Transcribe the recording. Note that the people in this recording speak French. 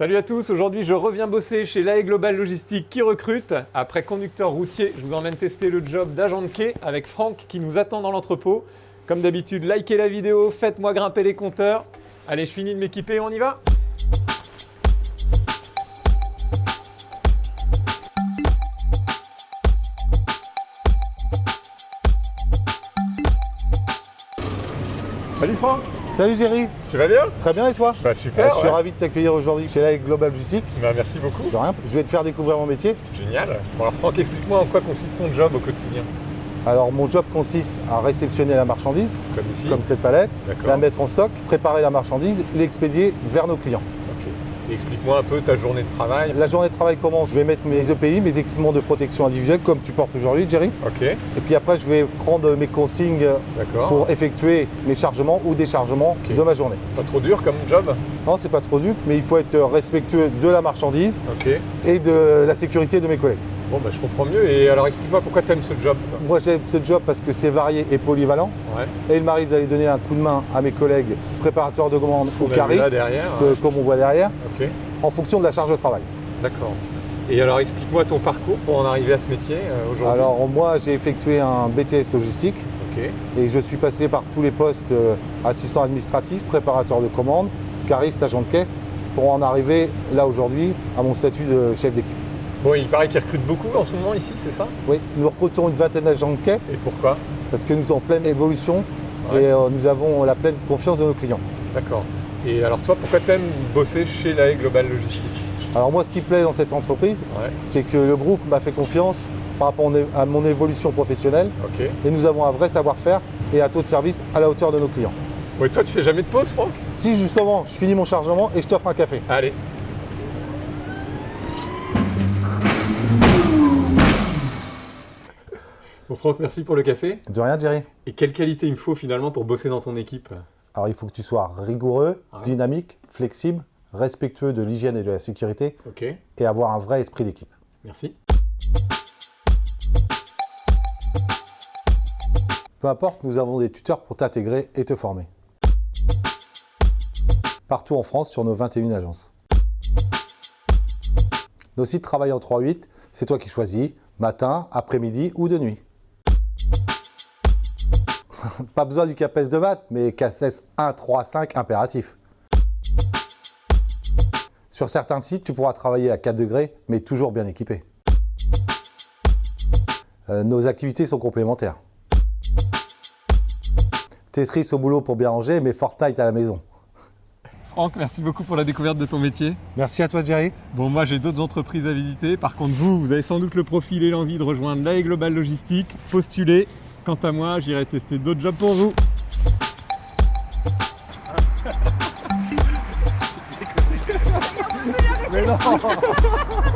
Salut à tous, aujourd'hui je reviens bosser chez l'AE Global Logistique qui recrute. Après conducteur routier, je vous emmène tester le job d'agent de quai avec Franck qui nous attend dans l'entrepôt. Comme d'habitude, likez la vidéo, faites-moi grimper les compteurs. Allez, je finis de m'équiper, on y va Salut Franck Salut Jerry, Tu vas bien? Très bien et toi? Bah super, Euh, Je suis ouais. ravi de t'accueillir aujourd'hui chez la Global Logistique. Bah, merci beaucoup. De rien, je vais te faire découvrir mon métier. Génial. Bon alors Franck, explique-moi en quoi consiste ton job au quotidien Alors mon job consiste à réceptionner la marchandise, Comme ici comme cette palette, la mettre en stock, préparer la marchandise, l'expédier vers nos clients. Explique-moi un peu ta journée de travail. La journée de travail commence, je vais mettre mes EPI, mes équipements de protection individuelle, comme tu portes aujourd'hui Jerry. Ok, Et puis après je vais prendre mes consignes d'accord. pour effectuer mes chargements ou déchargements de ma journée. Pas trop dur comme job? Non, c'est pas trop dur, mais il faut être respectueux de la marchandise et de la sécurité de mes collègues. Bon bah je comprends mieux. Et alors explique-moi pourquoi t'aimes ce job toi Moi j'aime ce job parce que c'est varié et polyvalent. Ouais. Et il m'arrive d'aller donner un coup de main à mes collègues préparateurs de commandes ou caristes, derrière. que- comme on voit derrière, en fonction de la charge de travail. d'accord. Et alors explique-moi ton parcours pour en arriver à ce métier euh, aujourd'hui. Alors moi j'ai effectué un BTS logistique et je suis passé par tous les postes euh, assistant administratif, préparateur de commandes, cariste, agent de quai, pour en arriver là aujourd'hui à mon statut de chef d'équipe. Bon, il paraît qu'ils recrutent beaucoup en ce moment ici, c'est ça? Oui, nous recrutons une vingtaine d'agents de quai Et pourquoi? Parce que nous sommes en pleine évolution Ouais. et euh, nous avons la pleine confiance de nos clients. D'accord. Et alors toi, pourquoi t'aimes bosser chez l'AE Global Logistique Alors moi ce qui plaît dans cette entreprise, Ouais, c'est que le groupe m'a fait confiance par rapport à mon évolution professionnelle et nous avons un vrai savoir-faire et un taux de service à la hauteur de nos clients. Ouais, toi tu fais jamais de pause, Franck? Si justement je finis mon chargement et je t'offre un café. Allez. Bon Franck, merci pour le café. De rien Jerry. Et quelle qualité il me faut finalement pour bosser dans ton équipe? Alors il faut que tu sois rigoureux, Ouais. dynamique, flexible, respectueux de l'hygiène et de la sécurité Ok, et avoir un vrai esprit d'équipe. merci. Peu importe, nous avons des tuteurs pour t'intégrer et te former. Partout en France sur nos 21 agences. Nos sites travaillent en 3-8, c'est toi qui choisis, matin, après-midi ou de nuit. Pas besoin du CAPES de maths, mais CACES 1, 3, 5 impératif. Sur certains sites, tu pourras travailler à 4 degrés, mais toujours bien équipé. Euh, nos activités sont complémentaires. Tetris au boulot pour bien ranger, mais Fortnite à la maison. Franck, merci beaucoup pour la découverte de ton métier. Merci à toi Jerry. Bon, moi j'ai d'autres entreprises à visiter. Par contre, vous, vous avez sans doute le profil et l'envie de rejoindre l'AE Global Logistique. Postulez. Quant à moi, j'irai tester d'autres jobs pour vous.